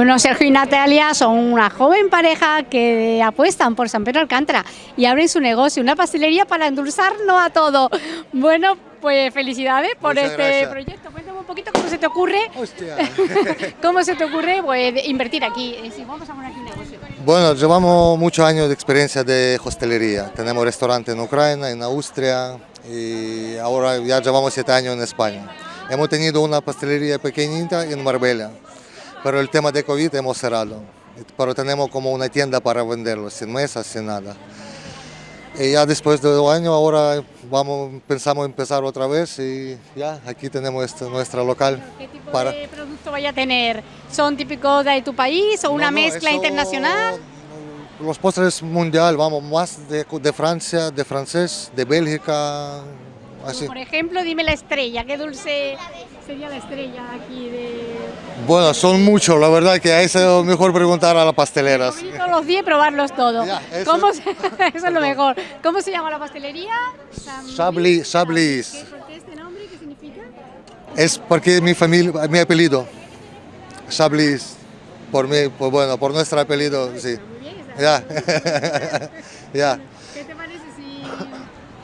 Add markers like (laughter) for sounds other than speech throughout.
Bueno, Sergio y Natalia son una joven pareja que apuestan por San Pedro Alcántara y abren su negocio, una pastelería para endulzarnos a todo. Bueno, pues felicidades por este proyecto. Cuéntame un poquito cómo se te ocurre. (laughs) ¿Cómo se te ocurre pues, invertir aquí? vamos a poner aquí un negocio. Bueno, llevamos muchos años de experiencia de hostelería. Tenemos restaurante en Ucrania, en Austria y ahora ya llevamos siete años en España. Hemos tenido una pastelería pequeñita en Marbella pero el tema de COVID hemos cerrado. Pero tenemos como una tienda para venderlo, sin mesas, sin nada. Y ya después de dos años, ahora vamos, pensamos empezar otra vez y ya, aquí tenemos este, nuestra local. ¿Qué tipo de producto vaya a tener? ¿Son típicos de tu país o una mezcla internacional? Los postres mundial, vamos, más de, de Francia, de francés, de Bélgica, así. Por ejemplo, dime la estrella, ¿qué dulce sería la estrella aquí de...? Bueno, son muchos, la verdad que a eso es mejor preguntar a las pasteleras. todos los días probarlos todos. eso, ¿Cómo (laughs) eso es lo mejor. ¿Cómo se llama la pastelería? Sablis. Sablis. ¿Qué, este nombre? ¿Qué significa? Es porque mi familia, mi apellido. Sablis. Por mí, pues bueno, por nuestro apellido, sí. Muy bien, ya. (laughs) ya. ¿Qué te parece si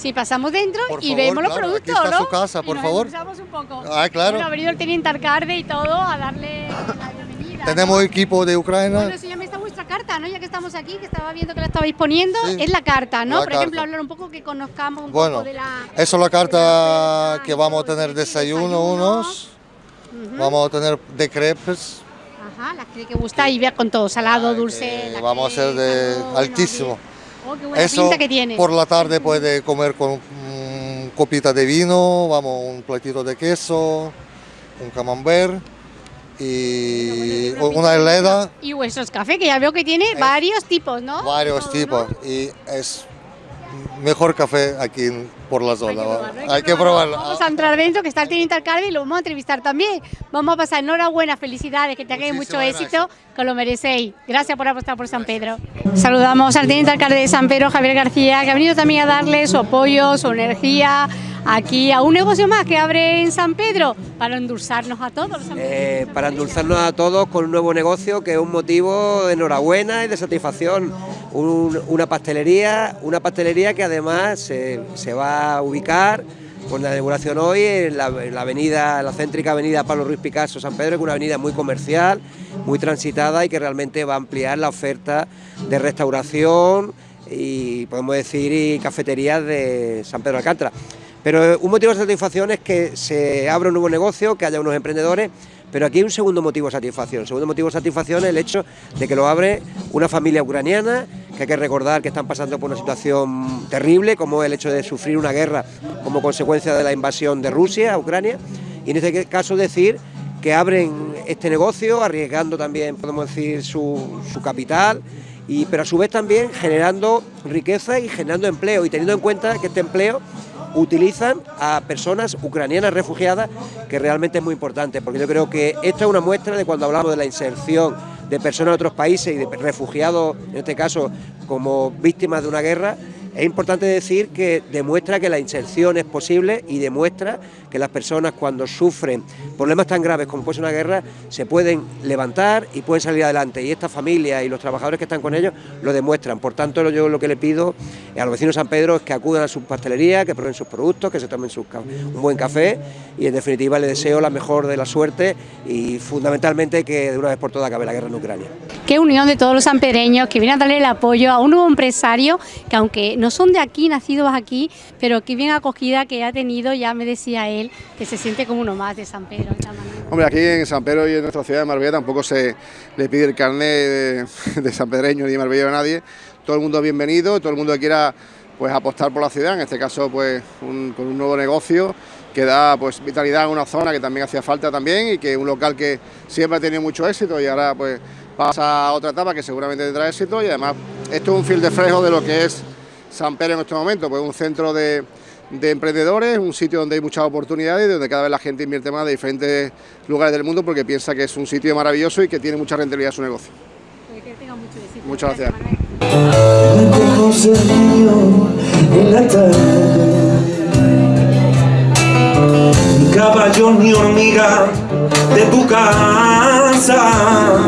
si pasamos dentro y vemos los productos, aquí está su casa, por favor. un poco. Ah, claro. Bueno, ha venido el y todo a darle la bienvenida. Tenemos equipo de Ucrania. Bueno, me está vuestra carta, ¿no? Ya que estamos aquí, que estaba viendo que la estabais poniendo, es la carta, ¿no? Por ejemplo, hablar un poco que conozcamos un bueno, poco de la... eso es la carta que vamos a tener desayuno unos, vamos a tener de crepes. Ajá, las que gusta y vea con todo, salado, dulce... Vamos a hacer de altísimo. Oh, Eso que tiene. por la tarde puede comer con un copita de vino, vamos, un platito de queso, un camembert y una helada. Y vuestros café, que ya veo que tiene varios tipos, ¿no? Varios tipos y es mejor café aquí por la zona. Hay que, probarlo. Vamos a entrar dentro, que está el teniente alcalde y lo vamos a entrevistar también. Vamos a pasar enhorabuena, felicidades, que tengáis mucho éxito, que lo merecéis. Gracias por apostar por San Pedro. Saludamos al teniente alcalde de San Pedro, Javier García, que ha venido también a darle su apoyo, su energía aquí a un negocio más que abre en San Pedro para endulzarnos a todos. Eh, para endulzarnos a todos con un nuevo negocio que es un motivo de enhorabuena y de satisfacción. Una pastelería, una pastelería que además se, va a ubicar con la inauguración hoy en la, avenida, la céntrica avenida Pablo Ruiz Picasso San Pedro, que es una avenida muy comercial, muy transitada y que realmente va a ampliar la oferta de restauración y podemos decir y cafeterías de San Pedro Alcántara. Pero un motivo de satisfacción es que se abra un nuevo negocio, que haya unos emprendedores, pero aquí hay un segundo motivo de satisfacción. El segundo motivo de satisfacción es el hecho de que lo abre una familia ucraniana, que hay que recordar que están pasando por una situación terrible, como el hecho de sufrir una guerra como consecuencia de la invasión de Rusia a Ucrania. Y en este caso decir que abren este negocio, arriesgando también, podemos decir, su, su capital, pero a su vez también generando riqueza y generando empleo, y teniendo en cuenta que este empleo utilizan a personas ucranianas refugiadas, que realmente es muy importante, porque yo creo que esta es una muestra de cuando hablamos de la inserción de personas de otros países y de refugiados, en este caso como víctimas de una guerra, es importante decir que demuestra que la inserción es posible y demuestra que las personas cuando sufren problemas tan graves como puede ser una guerra se pueden levantar y pueden salir adelante y esta familia y los trabajadores que están con ellos lo demuestran. Por tanto, yo lo que le pido a los vecinos de San Pedro es que acudan a su pastelería, que prueben sus productos, que se tomen un buen café y en definitiva le deseo la mejor de la suerte y fundamentalmente que de una vez por todas acabe la guerra en Ucrania. Qué unión de todos los sanpereños que vienen a darle el apoyo a un nuevo empresario que aunque no son de aquí, nacidos aquí, pero qué bien acogida que ha tenido, ya me decía él, que se siente como uno más de San Pedro. Hombre, aquí en San Pedro y en nuestra ciudad de Marbella tampoco se le pide el carnet de, San Pedreño ni de Marbella a nadie, todo el mundo bienvenido, todo el mundo que quiera pues apostar por la ciudad, en este caso pues con un nuevo negocio que da pues vitalidad a una zona que también hacía falta también y que un local que siempre ha tenido mucho éxito y ahora pues pasa a otra etapa que seguramente tendrá éxito y además esto es un fil de frejo de lo que es San Pedro en este momento, pues un centro de, de emprendedores, un sitio donde hay muchas oportunidades, donde cada vez la gente invierte más de diferentes lugares del mundo porque piensa que es un sitio maravilloso y que tiene mucha rentabilidad su negocio. Que mucho. Muchas gracias. gracias. Caballo ni hormiga de tu casa,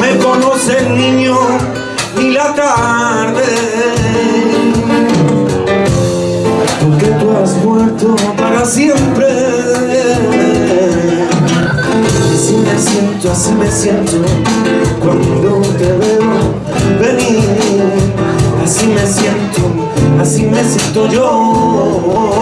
me conoce el niño y la tarde. Porque tú has muerto para siempre. Y si me siento, así me siento Cuando te veo venir. Así me siento, así me siento yo.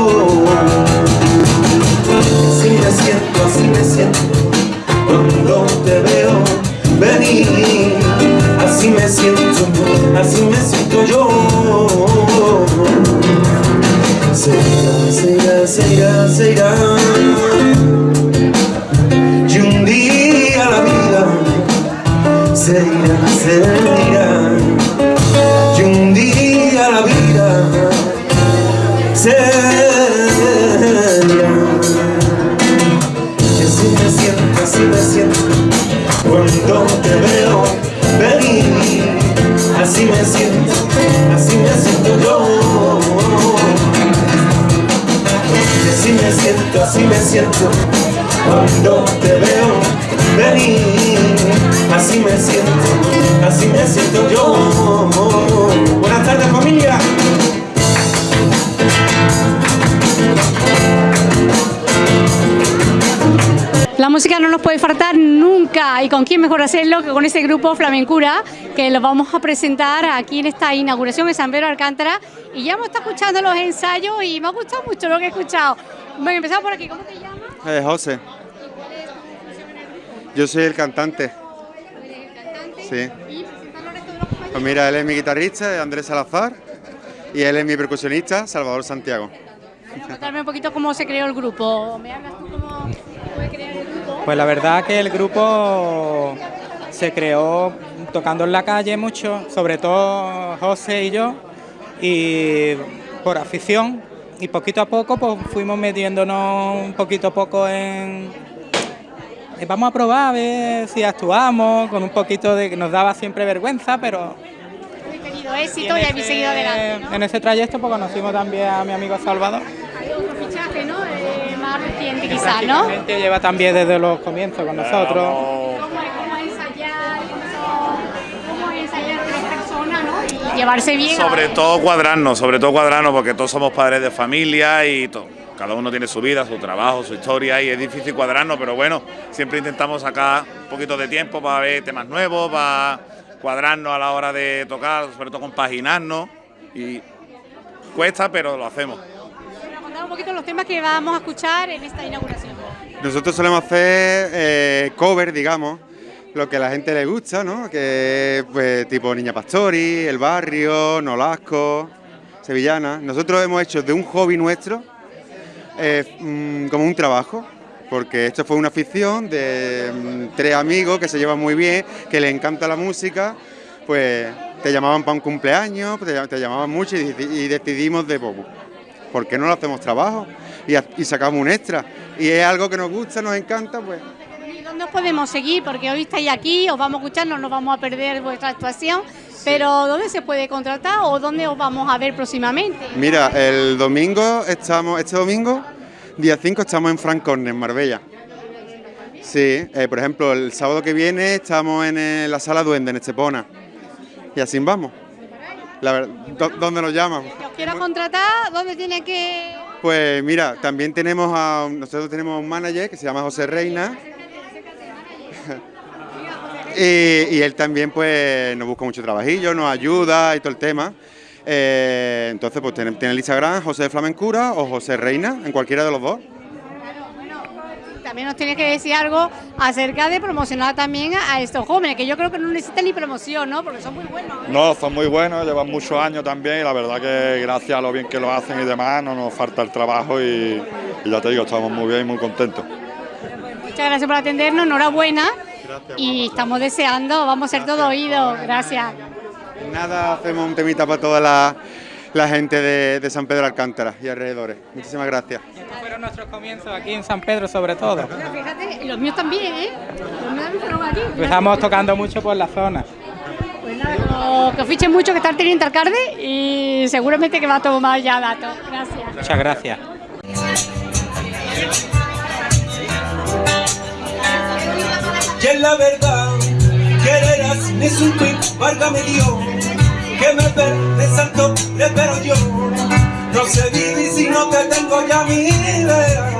Música no nos puede faltar nunca y con quién mejor hacerlo que con ese grupo Flamencura que lo vamos a presentar aquí en esta inauguración de San Pedro Alcántara y ya hemos estado escuchando los ensayos y me ha gustado mucho lo que he escuchado. Bueno, empezamos por aquí, ¿cómo te llamas? Eh, José, yo soy el cantante. Sí. Y presentar al resto de los compañeros. Pues mira, él es mi guitarrista, Andrés Salazar, y él es mi percusionista, Salvador Santiago. Bueno, Contarme un poquito cómo se creó el grupo. ¿Me hablas tú cómo fue crear el grupo? Pues la verdad que el grupo se creó tocando en la calle mucho, sobre todo José y yo, y por afición, y poquito a poco pues fuimos metiéndonos un poquito a poco en... eh, Vamos a probar a ver si actuamos, con un poquito de que nos daba siempre vergüenza, pero éxito y habéis seguido adelante, ¿no? en ese trayecto pues conocimos también a mi amigo Salvador. Hay otro fichaje, ¿no? Eh, reciente quizás, ¿no? Prácticamente lleva también desde los comienzos con nosotros. ¿Cómo es, cómo es ensayar? ¿Cómo, es ensayar tres personas, no? Y llevarse bien. Sobre todo cuadrarnos, sobre todo cuadrarnos, porque todos somos padres de familia y to- cada uno tiene su vida, su trabajo, su historia y es difícil cuadrarnos, pero bueno, siempre intentamos sacar un poquito de tiempo para ver temas nuevos, para cuadrarnos a la hora de tocar, sobre todo compaginarnos y cuesta, pero lo hacemos. Un poquito los temas que vamos a escuchar en esta inauguración. Nosotros solemos hacer eh, cover, digamos, lo que a la gente le gusta, ¿no? Que es pues, tipo Niña Pastori, El Barrio, Nolasco, Sevillana. Nosotros hemos hecho de un hobby nuestro eh, mm, como un trabajo, porque esto fue una afición de mm, tres amigos que se llevan muy bien, que les encanta la música, pues te llamaban para un cumpleaños, te, llamaban mucho y, y decidimos de poco. ¿Por qué no lo hacemos trabajo? Y, sacamos un extra. Y es algo que nos gusta, nos encanta, pues ¿Y dónde os podemos seguir? Porque hoy estáis aquí, os vamos a escuchar, no nos vamos a perder vuestra actuación. Pero ¿dónde se puede contratar o dónde os vamos a ver próximamente? Mira, el domingo estamos, este domingo, día 5, estamos en Francorne, en Marbella. Sí, eh, por ejemplo, el sábado que viene estamos en eh, la sala Duende, en Estepona. Y así vamos. La ver- ¿dó- ¿Dónde nos llaman? Si os quiero contratar, ¿dónde tiene que...? Pues mira, también tenemos a, nosotros tenemos un manager que se llama José Reina. (laughs) y, y él también pues nos busca mucho trabajillo, nos ayuda y todo el tema. Eh, entonces pues tiene, tiene el Instagram José Flamencura o José Reina, en cualquiera de los dos. También nos tiene que decir algo acerca de promocionar también a, estos jóvenes, que yo creo que no necesitan ni promoción, ¿no? Porque son muy buenos. ¿eh? No, son muy buenos, llevan muchos años también y la verdad que gracias a lo bien que lo hacen y demás no nos falta el trabajo y, y ya te digo, estamos muy bien y muy contentos. Muchas gracias por atendernos, enhorabuena. Y estamos deseando, vamos a ser todo oídos. Gracias. Nada, hacemos un temita para toda la, la gente de, de San Pedro Alcántara y alrededores. Muchísimas gracias. Estos fueron nuestros comienzos aquí en San Pedro sobre todo. Fíjate, y los míos también, ¿eh? Los míos también fueron aquí. Empezamos tocando mucho por la zona. Pues nada, que- que os fichen mucho, que está el teniente alcalde y seguramente que va a tomar ya datos. Gracias. Muchas gracias. Y es la verdad, quererás ni un tweet, válgame Dios, que me perdí, santo, le espero yo. No sé vivir si no te tengo ya mi idea.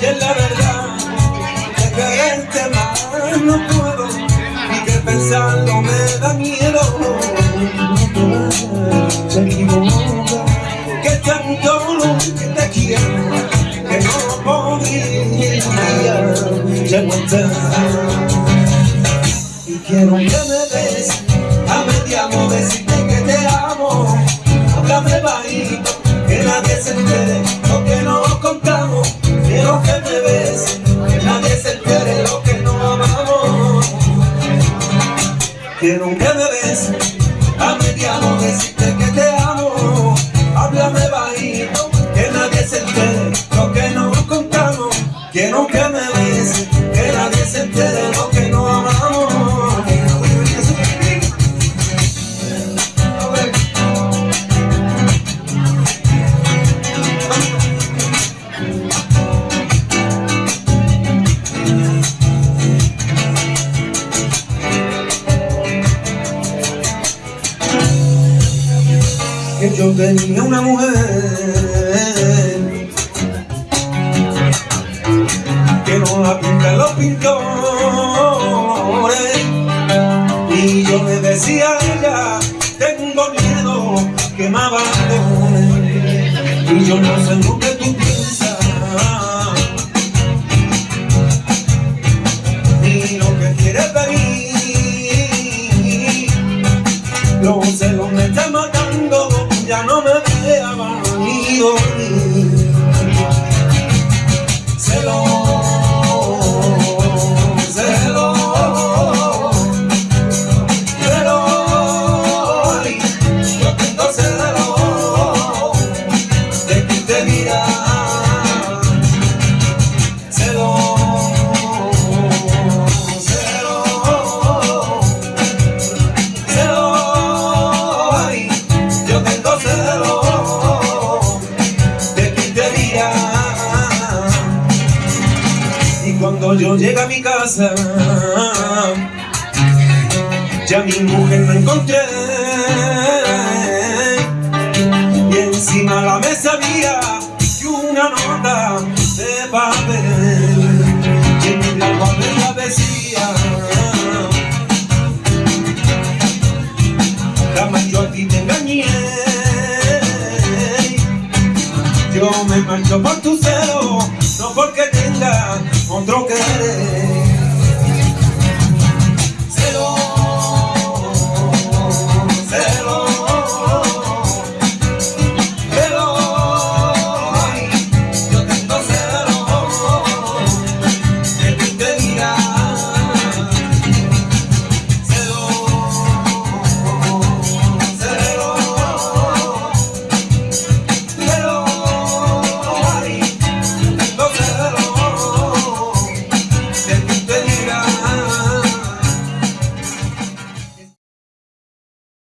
Y es la verdad, que quererte más no puedo, y que pensarlo me da miedo. nadie se entere lo que nos contamos. Quiero que me ves, que nadie se entere lo que no amamos. Quiero que me ves a medianoche. la pinta los pintores. Y yo le decía a ella Tengo miedo que me abandone Y yo no sé nunca llega a mi casa. Ya mi mujer no encontré.